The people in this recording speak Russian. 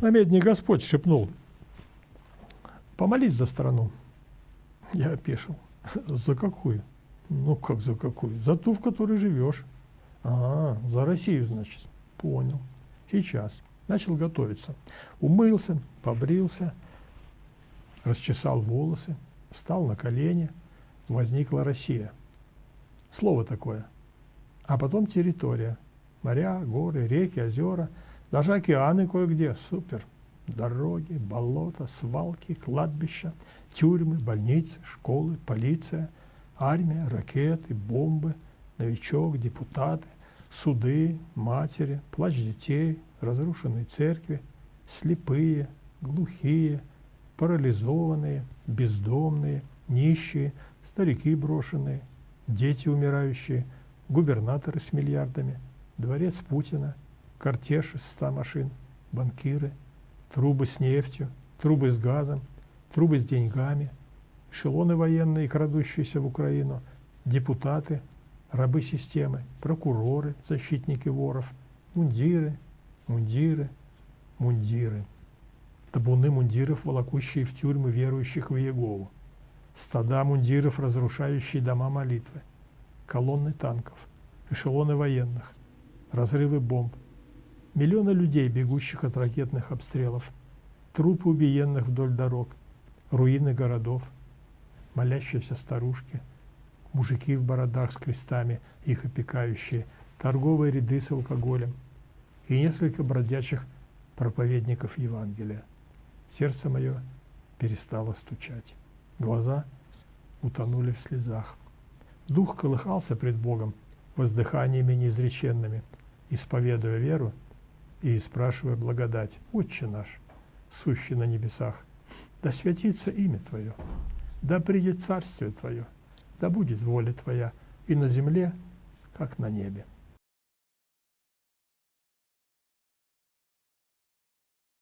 На медне Господь шепнул, помолись за страну. Я опешил. За какую? Ну, как за какую? За ту, в которой живешь. А, за Россию, значит. Понял. Сейчас. Начал готовиться. Умылся, побрился, расчесал волосы, встал на колени. Возникла Россия. Слово такое. А потом территория. Моря, горы, реки, озера, даже океаны кое-где. Супер. Дороги, болота, свалки, кладбища, тюрьмы, больницы, школы, полиция, армия, ракеты, бомбы, новичок, депутаты, суды, матери, плач детей, разрушенные церкви, слепые, глухие, парализованные, бездомные, нищие, старики брошенные, дети умирающие, губернаторы с миллиардами, дворец Путина, кортеж из ста машин, банкиры, трубы с нефтью, трубы с газом, трубы с деньгами, эшелоны военные, крадущиеся в Украину, депутаты, рабы системы, прокуроры, защитники воров, мундиры, мундиры, мундиры. Табуны мундиров, волокущие в тюрьмы верующих в Иегову. Стада мундиров, разрушающие дома молитвы. Колонны танков, эшелоны военных, разрывы бомб. Миллионы людей, бегущих от ракетных обстрелов. Трупы убиенных вдоль дорог, руины городов, молящиеся старушки, мужики в бородах с крестами, их опекающие, торговые ряды с алкоголем и несколько бродячих проповедников Евангелия. Сердце мое перестало стучать. Глаза утонули в слезах. Дух колыхался пред Богом воздыханиями неизреченными, исповедуя веру и спрашивая благодать. «Отче наш, сущий на небесах, да святится имя Твое, да придет царствие Твое, да будет воля Твоя и на земле, как на небе».